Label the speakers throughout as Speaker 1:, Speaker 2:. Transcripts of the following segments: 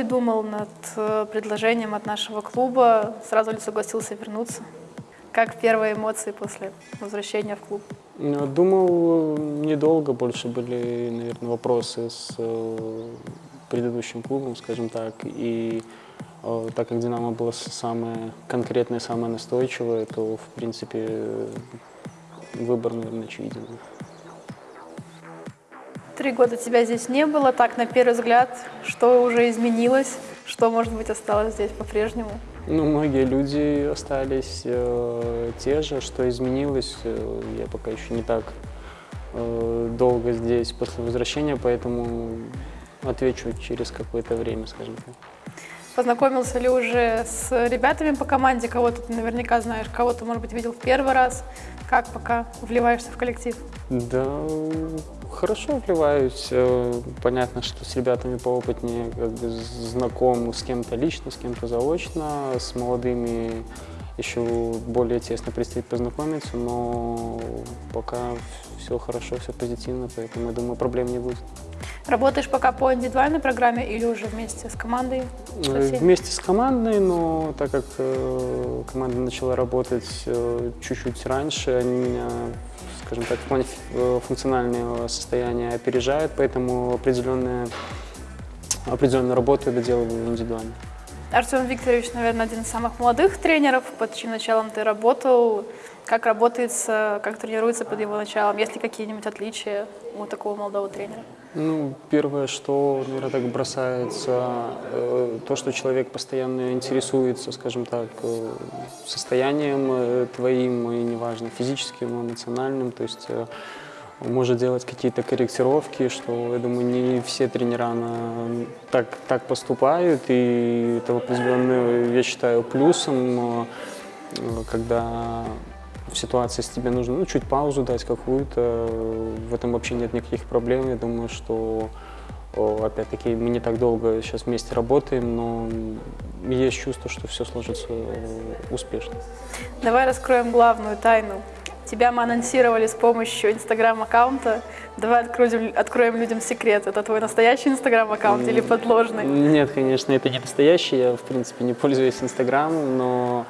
Speaker 1: ли думал над э, предложением от нашего клуба? Сразу ли согласился вернуться? Как первые эмоции после возвращения в клуб?
Speaker 2: Ну, Думал недолго, больше были, наверное, вопросы с э, предыдущим клубом, скажем так. И э, так как «Динамо» было самое конкретное, самое настойчивое, то, в принципе, э, выбор, наверное, очевиден.
Speaker 1: Три года тебя здесь не было. Так, на первый взгляд, что уже изменилось? Что, может быть, осталось здесь по-прежнему?
Speaker 2: Ну, многие люди остались э, те же, что изменилось. э, я пока еще не так э, долго здесь после возвращения, поэтому отвечу через какое-то время, скажем так.
Speaker 1: Познакомился ли уже с ребятами по команде? Кого-то ты наверняка знаешь, кого-то, может быть, видел в первый раз. Как пока вливаешься в коллектив?
Speaker 2: Да, хорошо вливаюсь. Э, Понятно, что с ребятами поопытнее как бы знаком с кем-то лично, с кем-то заочно, с молодыми еще более тесно предстоит познакомиться, но пока все хорошо, все позитивно, поэтому, я думаю, проблем не будет.
Speaker 1: Работаешь пока по индивидуальной программе или уже вместе с командой? со
Speaker 2: Э,
Speaker 1: всей?
Speaker 2: Вместе с командой, но так как э, команда начала работать э, чуть-чуть раньше, они меня, скажем так, в плане э, функционального состояния опережают, поэтому определенные, определенную работу я доделываю индивидуально.
Speaker 1: Артем Викторович, наверное, один из самых молодых тренеров, под чьим началом ты работал. Как работается, как тренируется под его началом? Есть ли какие-нибудь отличия у такого молодого тренера?
Speaker 2: Ну, первое, что, наверное, так бросается, э, то, что человек постоянно интересуется, скажем так, э, состоянием э, твоим, и неважно, физическим, эмоциональным, то есть может делать какие-то корректировки, что, я думаю, не все тренера на- так, так поступают, и это определенно, я считаю, плюсом, э, когда в ситуации, если тебе нужно ну, чуть паузу дать какую-то, в этом вообще нет никаких проблем. Я думаю, что, опять-таки, мы не так долго сейчас вместе работаем, но есть чувство, что все сложится э, успешно.
Speaker 1: Давай раскроем главную тайну. Тебя мы анонсировали с помощью инстаграм-аккаунта. Давай откроем, откроем людям секрет. Это твой настоящий инстаграм-аккаунт или подложный?
Speaker 2: Нет, конечно, это не настоящий, я, в принципе, не пользуюсь Инстаграмом, но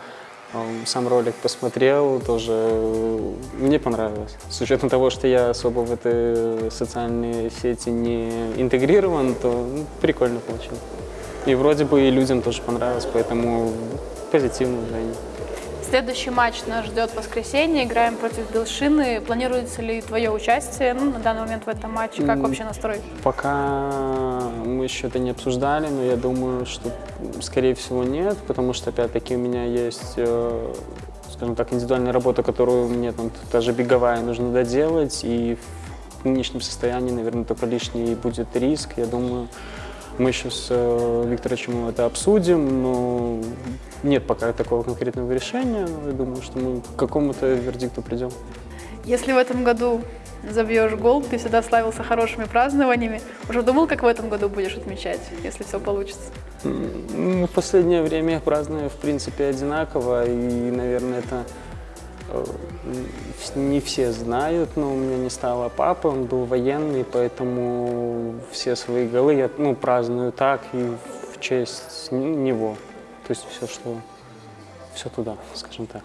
Speaker 2: эм, сам ролик посмотрел, тоже э, мне понравилось. С учетом того, что я особо в этой социальные сети не интегрирован, то ну, прикольно получилось. И вроде бы и людям тоже понравилось, поэтому позитивно настроение.
Speaker 1: Следующий матч нас ждет в воскресенье. Играем против Белшины. Планируется ли твое участие ну, на данный момент в этом матче? Как вообще настрой?
Speaker 2: Пока мы еще это не обсуждали, но я думаю, что, скорее всего, нет, потому что, опять-таки, у меня есть, э, скажем так, индивидуальная работа, которую мне там даже беговая нужно доделать, и в нынешнем состоянии, наверное, только лишний будет риск. Я думаю, мы еще с э, Викторовичем это обсудим, но нет пока такого конкретного решения, но я думаю, что мы к какому-то вердикту придем.
Speaker 1: Если в этом году забьешь гол, ты всегда славился хорошими празднованиями. Уже думал, как в этом году будешь отмечать, если все получится?
Speaker 2: М, В последнее время я праздную, в принципе, одинаково, и, наверное, это не все знают, но у меня не стало папы, он был военный, поэтому все свои голы я ну, праздную так и в честь него. То есть все, что все туда, скажем так.